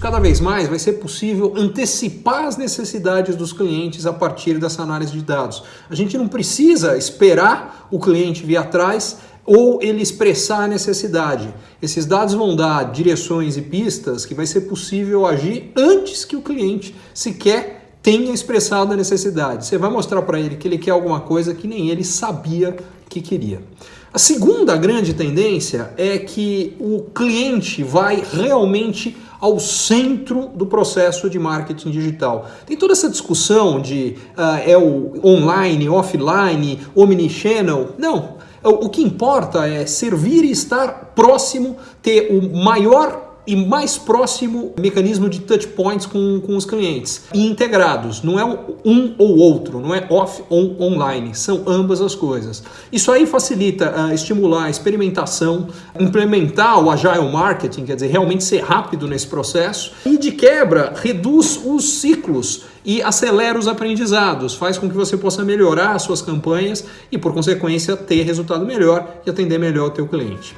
cada vez mais vai ser possível antecipar as necessidades dos clientes a partir dessa análise de dados. A gente não precisa esperar o cliente vir atrás ou ele expressar a necessidade. Esses dados vão dar direções e pistas que vai ser possível agir antes que o cliente sequer tenha expressado a necessidade. Você vai mostrar para ele que ele quer alguma coisa que nem ele sabia que queria. A segunda grande tendência é que o cliente vai realmente ao centro do processo de marketing digital. Tem toda essa discussão de uh, é o online, offline, omnichannel. Não, o que importa é servir e estar próximo, ter o maior e mais próximo mecanismo de touch points com, com os clientes e integrados. Não é um ou outro, não é off ou online, são ambas as coisas. Isso aí facilita uh, estimular a experimentação, implementar o agile marketing, quer dizer, realmente ser rápido nesse processo e de quebra reduz os ciclos e acelera os aprendizados, faz com que você possa melhorar as suas campanhas e, por consequência, ter resultado melhor e atender melhor o teu cliente.